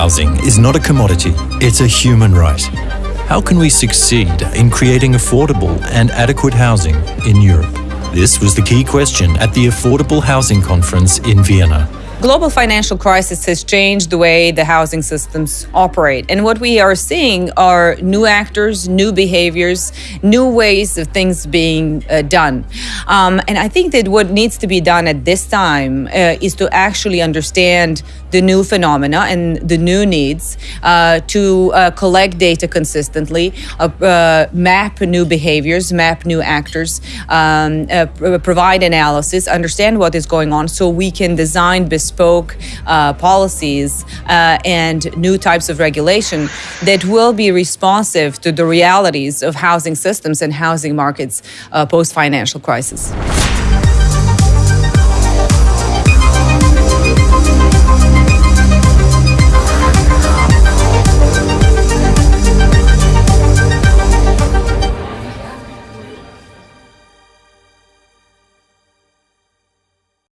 Housing is not a commodity, it's a human right. How can we succeed in creating affordable and adequate housing in Europe? This was the key question at the Affordable Housing Conference in Vienna. Global financial crisis has changed the way the housing systems operate. And what we are seeing are new actors, new behaviors, new ways of things being uh, done. Um, and I think that what needs to be done at this time uh, is to actually understand the new phenomena and the new needs, uh, to uh, collect data consistently, uh, uh, map new behaviors, map new actors, um, provide analysis, understand what is going on so we can design bespoke uh, policies uh, and new types of regulation that will be responsive to the realities of housing systems and housing markets uh, post financial crisis.